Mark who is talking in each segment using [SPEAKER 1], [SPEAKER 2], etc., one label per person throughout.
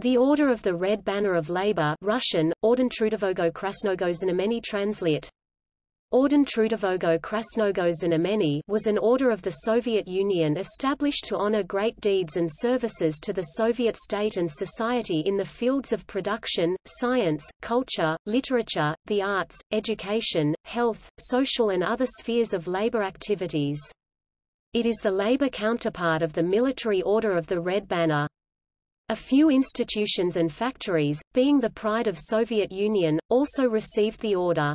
[SPEAKER 1] The Order of the Red Banner of Labor Russian, Orden Trudovogo Krasnogo Znameni translate. Orden Krasnogo was an order of the Soviet Union established to honor great deeds and services to the Soviet state and society in the fields of production, science, culture, literature, the arts, education, health, social and other spheres of labor activities. It is the labor counterpart of the Military Order of the Red Banner. A few institutions and factories, being the pride of Soviet Union, also received the order.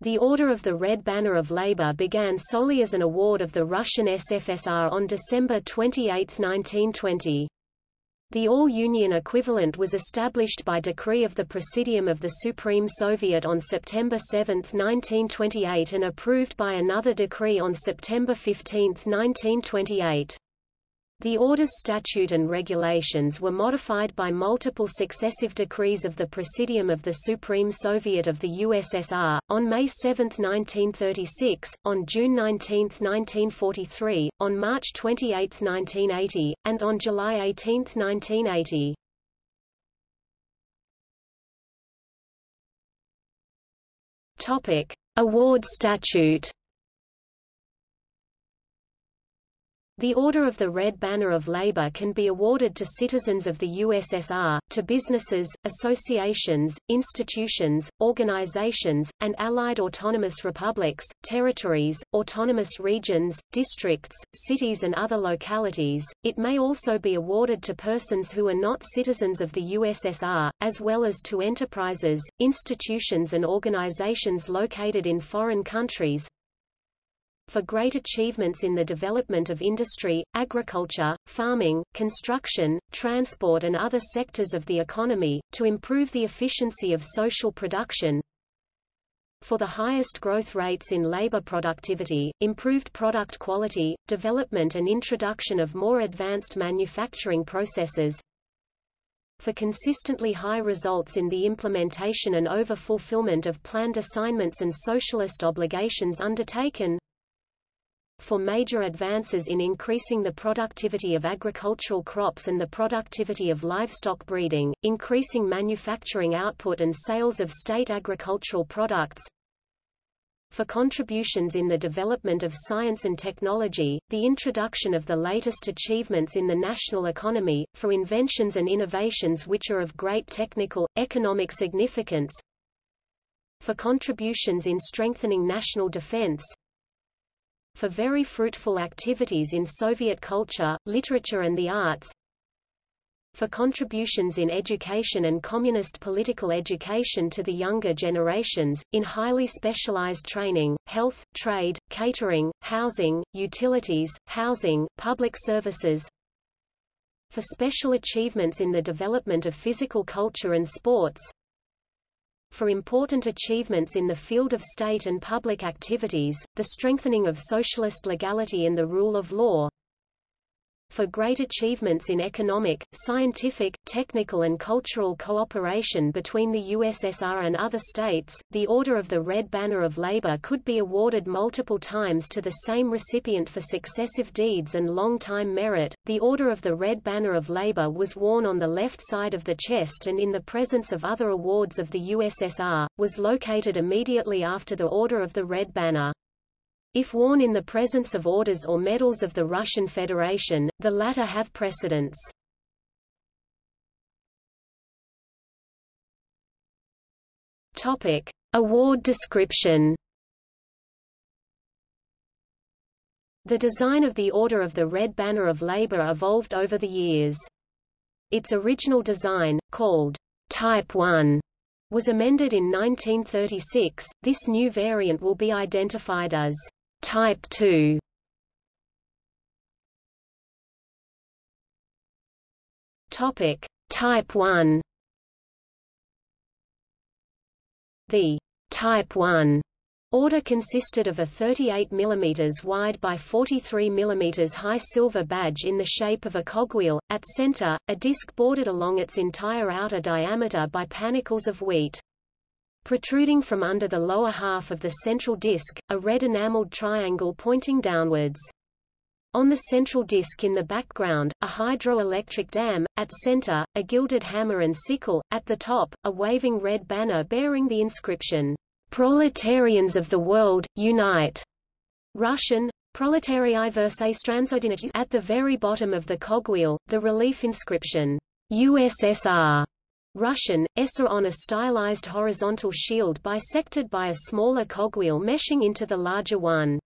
[SPEAKER 1] The Order of the Red Banner of Labor began solely as an award of the Russian SFSR on December 28, 1920. The all-union equivalent was established by decree of the Presidium of the Supreme Soviet on September 7, 1928 and approved by another decree on September 15, 1928. The order's statute and regulations were modified by multiple successive decrees of the Presidium of the Supreme Soviet of the USSR, on May 7, 1936, on June 19, 1943, on March 28, 1980, and on July 18, 1980. Topic. Award statute The Order of the Red Banner of Labor can be awarded to citizens of the USSR, to businesses, associations, institutions, organizations, and allied autonomous republics, territories, autonomous regions, districts, cities and other localities. It may also be awarded to persons who are not citizens of the USSR, as well as to enterprises, institutions and organizations located in foreign countries, for great achievements in the development of industry, agriculture, farming, construction, transport and other sectors of the economy, to improve the efficiency of social production, for the highest growth rates in labor productivity, improved product quality, development and introduction of more advanced manufacturing processes, for consistently high results in the implementation and over-fulfillment of planned assignments and socialist obligations undertaken, for major advances in increasing the productivity of agricultural crops and the productivity of livestock breeding, increasing manufacturing output and sales of state agricultural products, for contributions in the development of science and technology, the introduction of the latest achievements in the national economy, for inventions and innovations which are of great technical, economic significance, for contributions in strengthening national defense, for very fruitful activities in Soviet culture, literature and the arts, for contributions in education and communist political education to the younger generations, in highly specialized training, health, trade, catering, housing, utilities, housing, public services, for special achievements in the development of physical culture and sports, for important achievements in the field of state and public activities, the strengthening of socialist legality and the rule of law, for great achievements in economic, scientific, technical and cultural cooperation between the USSR and other states, the Order of the Red Banner of Labor could be awarded multiple times to the same recipient for successive deeds and long-time merit. The Order of the Red Banner of Labor was worn on the left side of the chest and in the presence of other awards of the USSR, was located immediately after the Order of the Red Banner. If worn in the presence of orders or medals of the Russian Federation, the latter have precedence. Topic: Award description. The design of the Order of the Red Banner of Labor evolved over the years. Its original design, called Type 1, was amended in 1936. This new variant will be identified as Type 2 Topic. Type 1 The Type 1 order consisted of a 38 mm wide by 43 mm high silver badge in the shape of a cogwheel, at center, a disc bordered along its entire outer diameter by panicles of wheat. Protruding from under the lower half of the central disc, a red enameled triangle pointing downwards. On the central disk in the background, a hydroelectric dam, at center, a gilded hammer and sickle, at the top, a waving red banner bearing the inscription, Proletarians of the World, Unite! Russian, Proletarii versae Strandsodinity At the very bottom of the cogwheel, the relief inscription, USSR, Russian, SR on a stylized horizontal shield bisected by a smaller cogwheel meshing into the larger one.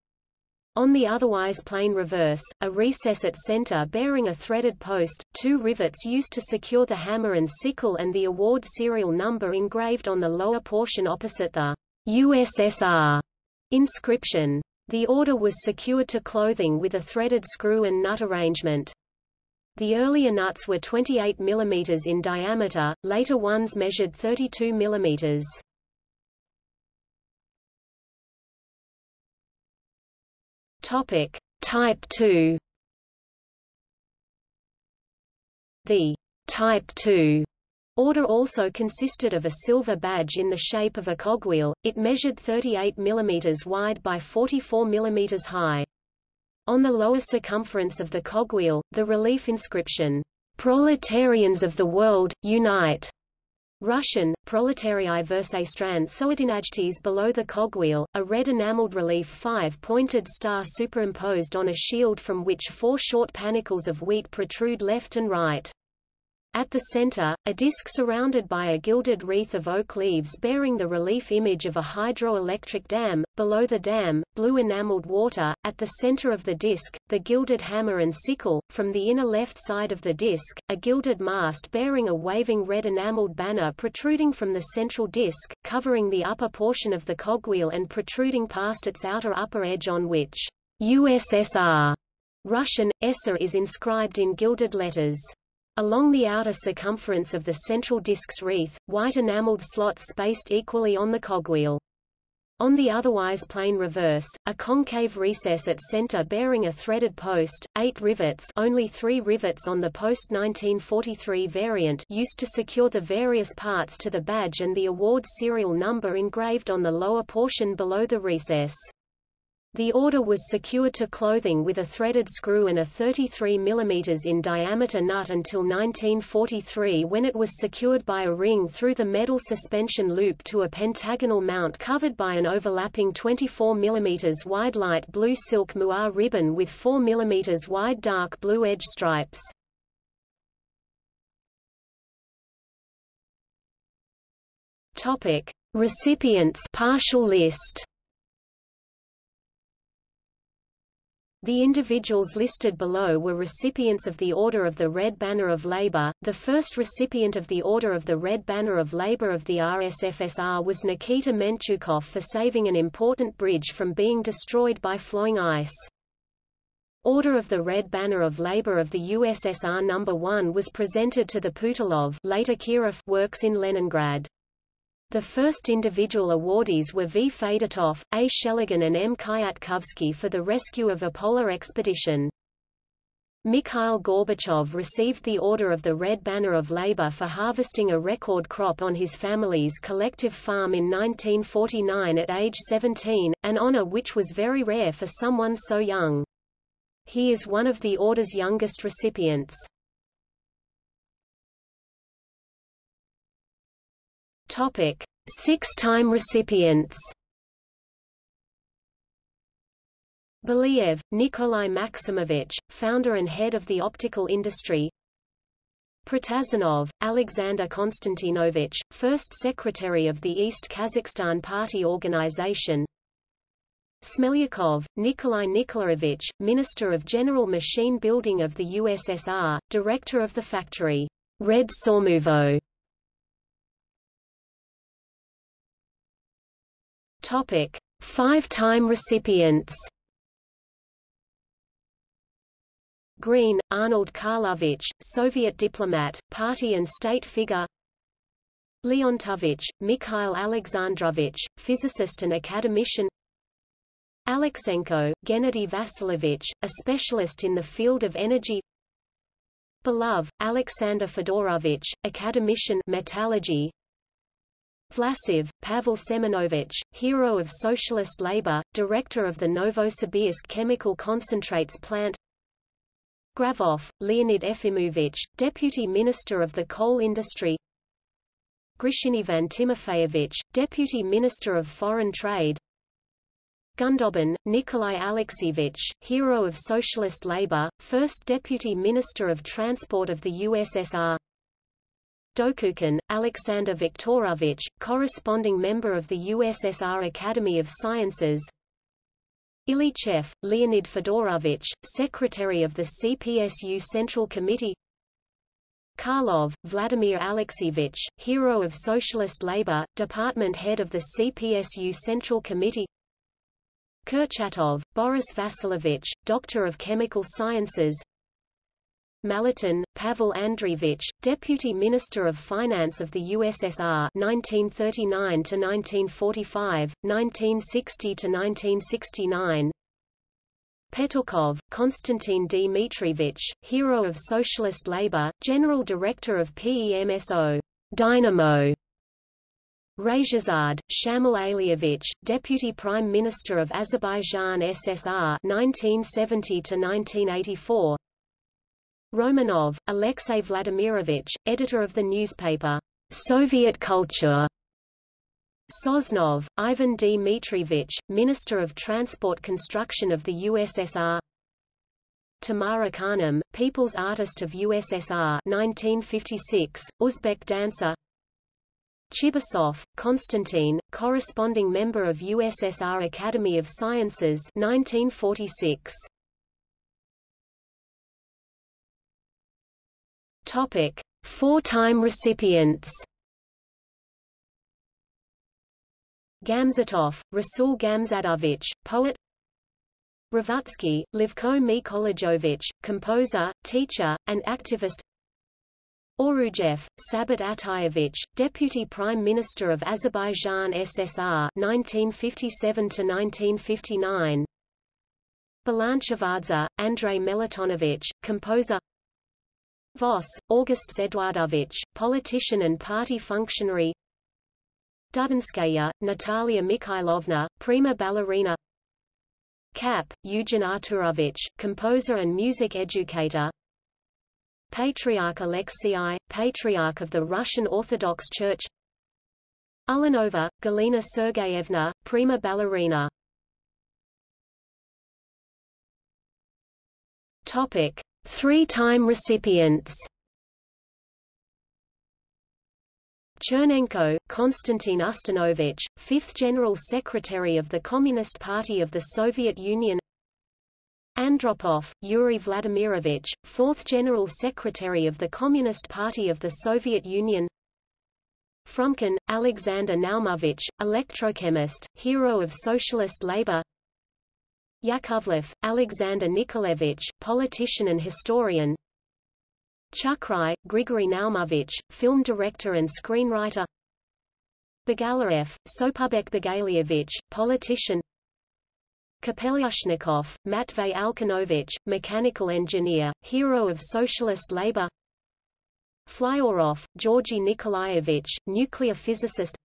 [SPEAKER 1] On the otherwise plain reverse, a recess at center bearing a threaded post, two rivets used to secure the hammer and sickle and the award serial number engraved on the lower portion opposite the USSR inscription. The order was secured to clothing with a threaded screw and nut arrangement. The earlier nuts were 28 mm in diameter, later ones measured 32 mm. Topic Type 2 The Type 2 order also consisted of a silver badge in the shape of a cogwheel, it measured 38 mm wide by 44 mm high. On the lower circumference of the cogwheel, the relief inscription, "'Proletarians of the World, Unite' Russian, Proletarii versae strand Soedinajtes below the cogwheel, a red enameled relief five-pointed star superimposed on a shield from which four short panicles of wheat protrude left and right. At the center, a disc surrounded by a gilded wreath of oak leaves bearing the relief image of a hydroelectric dam, below the dam, blue enameled water, at the center of the disc, the gilded hammer and sickle, from the inner left side of the disc, a gilded mast bearing a waving red enameled banner protruding from the central disc, covering the upper portion of the cogwheel and protruding past its outer upper edge on which USSR Russian, ESSER is inscribed in gilded letters. Along the outer circumference of the central disk's wreath, white enameled slots spaced equally on the cogwheel. On the otherwise plain reverse, a concave recess at center bearing a threaded post, eight rivets only three rivets on the post-1943 variant used to secure the various parts to the badge and the award serial number engraved on the lower portion below the recess. The order was secured to clothing with a threaded screw and a 33 mm in diameter nut until 1943 when it was secured by a ring through the metal suspension loop to a pentagonal mount covered by an overlapping 24 mm wide light blue silk moire ribbon with 4 mm wide dark blue edge stripes. Topic: Recipients partial list The individuals listed below were recipients of the Order of the Red Banner of Labour. The first recipient of the Order of the Red Banner of Labour of the RSFSR was Nikita Menchukov for saving an important bridge from being destroyed by flowing ice. Order of the Red Banner of Labour of the USSR No. 1 was presented to the Putilov later Kirov works in Leningrad. The first individual awardees were V. Fedotov, A. Sheligan and M. Kyatkovsky for the rescue of a polar expedition. Mikhail Gorbachev received the Order of the Red Banner of Labor for harvesting a record crop on his family's collective farm in 1949 at age 17, an honor which was very rare for someone so young. He is one of the Order's youngest recipients. Topic: Six-time recipients. Belyaev, Nikolai Maximovich, founder and head of the optical industry. Protazanov, Alexander Konstantinovich, first secretary of the East Kazakhstan Party Organization. Smelyakov, Nikolai Nikolaevich, Minister of General Machine Building of the USSR, director of the factory Red Sormovo Five-time recipients. Green, Arnold Karlovich, Soviet diplomat, party and state figure. Leontovich, Mikhail Alexandrovich, physicist and academician. Alexenko, Gennady Vasilovich, a specialist in the field of energy. Belov, Alexander Fedorovich, academician metallurgy. Vlasov, Pavel Semenovich, hero of socialist labor, director of the Novosibirsk chemical concentrates plant. Grafov, Leonid Efimovich, Deputy Minister of the Coal Industry. Grishin Ivan Timofeyevich, Deputy Minister of Foreign Trade. Gundobin, Nikolai Alexeyevich, hero of socialist labor, first Deputy Minister of Transport of the USSR Dokukin, Alexander Viktorovich, corresponding member of the USSR Academy of Sciences. Ilyichev, Leonid Fedorovich, Secretary of the CPSU Central Committee. Karlov, Vladimir Alexeyevich, Hero of Socialist Labor, Department Head of the CPSU Central Committee. Kurchatov, Boris Vasilovich, Doctor of Chemical Sciences Maletin, Pavel Andreevich, Deputy Minister of Finance of the USSR 1939 to 1945, 1960 to 1969. Petukhov, Konstantin Dmitrievich, Hero of Socialist Labor, General Director of PEMSO Dynamo. Rajazad, Shamil Alievich, Deputy Prime Minister of Azerbaijan SSR 1970 to 1984. Romanov, Alexey Vladimirovich, editor of the newspaper Soviet Culture. Sosnov, Ivan Dmitrievich, Minister of Transport Construction of the USSR. Tamara Khanum, People's Artist of USSR 1956, Uzbek dancer. Chibisov, Konstantin, corresponding member of USSR Academy of Sciences 1946. Topic: Four-time recipients. Gamzatov, Rasul Gamzatovich, poet. Revutsky, Livko Mikolajovich, composer, teacher, and activist. Orujev, Sabat Atayevich, Deputy Prime Minister of Azerbaijan SSR 1957–1959 Balanchivadze, Andrei Melitonovich, composer Voss, August Zedwardovich, politician and party functionary. Dudinskaya, Natalia Mikhailovna, prima ballerina. Kapp, Eugen Arturovich, composer and music educator. Patriarch Alexei, Patriarch of the Russian Orthodox Church. Ulanova, Galina Sergeyevna, prima ballerina. Topic. Three-time recipients. Chernenko, Konstantin Ustinovich, 5th General Secretary of the Communist Party of the Soviet Union. Andropov, Yuri Vladimirovich, 4th General Secretary of the Communist Party of the Soviet Union. Frumkin, Alexander Naumovich, electrochemist, hero of socialist labor Yakovlev, Alexander Nikolaevich, politician and historian. Chukhrai, Grigory Naumovich, film director and screenwriter. Bagalaev, Sopubek Bagalievich, politician. Kapelyushnikov, Matvey Alkanovich, mechanical engineer, hero of socialist labor. Flyorov, Georgy Nikolaevich, nuclear physicist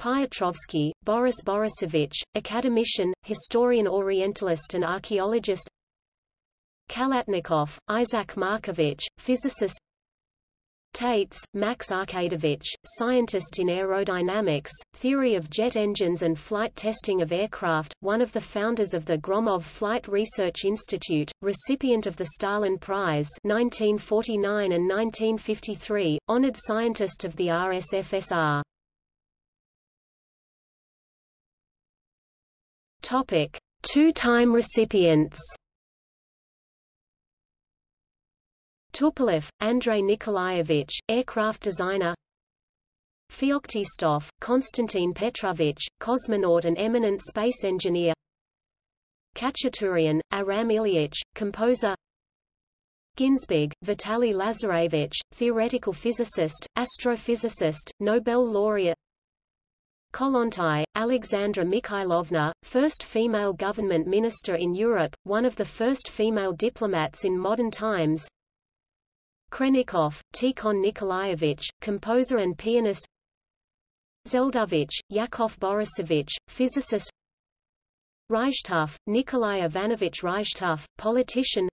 [SPEAKER 1] Piotrovsky, Boris Borisovich, academician, historian orientalist and archaeologist Khalatnikov, Isaac Markovich, physicist Taitz, Max Arkadovich, scientist in aerodynamics, theory of jet engines and flight testing of aircraft, one of the founders of the Gromov Flight Research Institute, recipient of the Stalin Prize 1949 and 1953, honored scientist of the RSFSR. Topic: Two-time recipients. Tupolev, Andrei Nikolaevich, aircraft designer. Feoktistov, Konstantin Petrovich, cosmonaut and eminent space engineer. Khachaturian, Aram Ilyich, composer. Ginzburg, Vitaly Lazarevich, theoretical physicist, astrophysicist, Nobel laureate Kollontai, Alexandra Mikhailovna, first female government minister in Europe, one of the first female diplomats in modern times. Khrennikov, Tikhon Nikolaevich, composer and pianist. Zeldovich, Yakov Borisovich, physicist. Reichtuf, Nikolai Ivanovich Reichtuf, politician.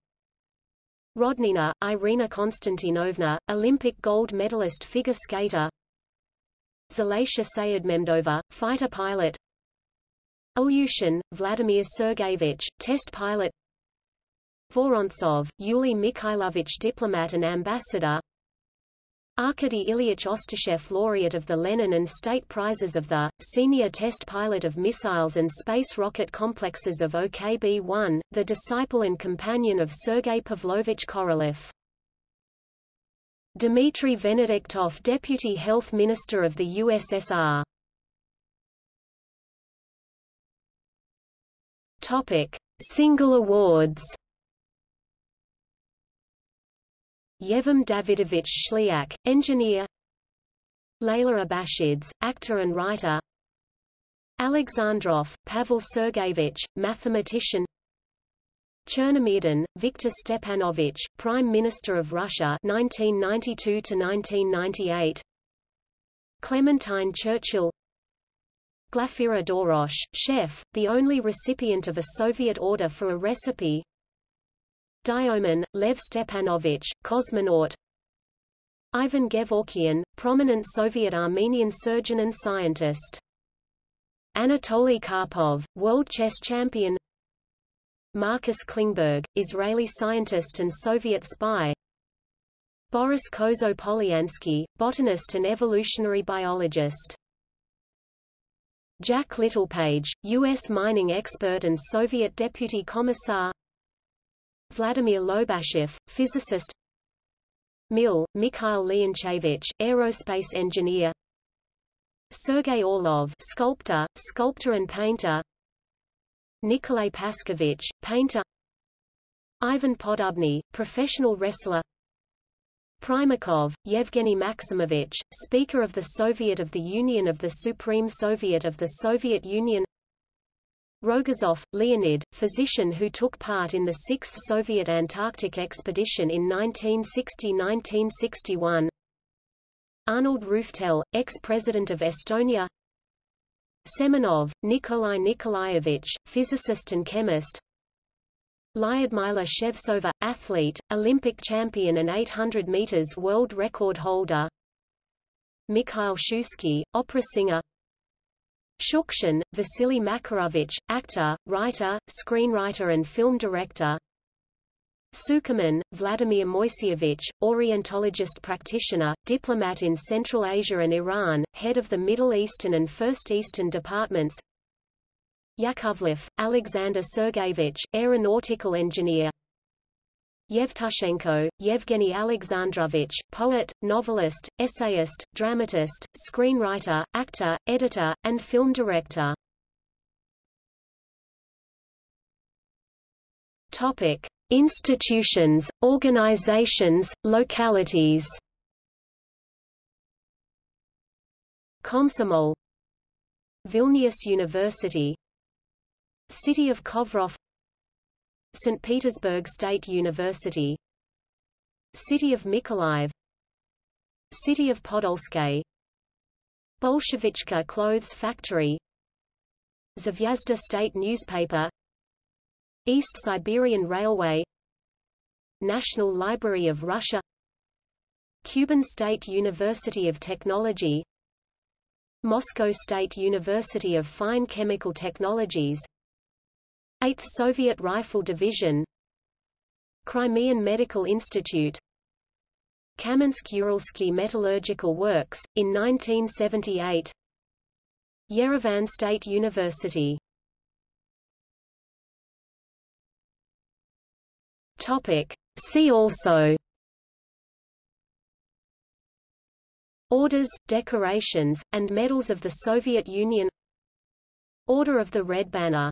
[SPEAKER 1] Rodnina, Irina Konstantinovna, Olympic gold medalist figure skater Zalatia Sayedmemdova, fighter pilot. Ilyushin, Vladimir Sergeyevich, test pilot. Vorontsov, Yuli Mikhailovich diplomat and ambassador. Arkady Ilyich Ostashev laureate of the Lenin and State Prizes of the, senior test pilot of missiles and space rocket complexes of OKB-1, the disciple and companion of Sergei Pavlovich Korolev. Dmitry Venediktov Deputy Health Minister of the USSR Topic. Single awards Yevim Davidovich Shliak, engineer Layla Abashidze, actor and writer Alexandrov, Pavel Sergeyevich, mathematician Chernomyrdin, Viktor Stepanovich, Prime Minister of Russia 1992 to 1998 Clementine Churchill. Glafira Dorosh, chef, the only recipient of a Soviet order for a recipe. Dioman, Lev Stepanovich, cosmonaut. Ivan Gevorkian, prominent Soviet Armenian surgeon and scientist. Anatoly Karpov, world chess champion Marcus Klingberg, Israeli scientist and Soviet spy. Boris Kozo Polyansky, botanist and evolutionary biologist. Jack Littlepage, U.S. mining expert and Soviet deputy commissar. Vladimir Lobashev, physicist. Mil, Mikhail Leonchevich, aerospace engineer. Sergei Orlov sculptor, sculptor and painter Nikolay Paskovich, painter Ivan Poddubny, professional wrestler Primakov, Yevgeny Maximovich, Speaker of the Soviet of the Union of the Supreme Soviet of the Soviet Union Rogozov, Leonid, physician who took part in the 6th Soviet Antarctic expedition in 1960–1961 Arnold Rüütel, ex-president of Estonia Semenov, Nikolai Nikolaevich, physicist and chemist. Lyudmila Shevtsova, athlete, Olympic champion and 800 meters world record holder. Mikhail Shusky, opera singer. Shukshin, Vasily Makarovich, actor, writer, screenwriter and film director Sukerman, Vladimir Moiseyevich, Orientologist practitioner, diplomat in Central Asia and Iran, head of the Middle Eastern and First Eastern departments Yakovlev, Alexander Sergeyevich, aeronautical engineer Yevtushenko, Yevgeny Alexandrovich, poet, novelist, essayist, dramatist, screenwriter, actor, editor, and film director. Topic: Institutions, organizations, localities. Komsomol. Vilnius University. City of Kovrov. St. Petersburg State University. City of Mykolaiv. City of Podolsky Bolshevichka Clothes Factory. Zvezda State Newspaper East Siberian Railway National Library of Russia Kuban State University of Technology Moscow State University of Fine Chemical Technologies 8th Soviet Rifle Division Crimean Medical Institute Kamensk-Uralsky Metallurgical Works, in 1978 Yerevan State University Topic. See also. Orders, decorations, and medals of the Soviet Union. Order of the Red Banner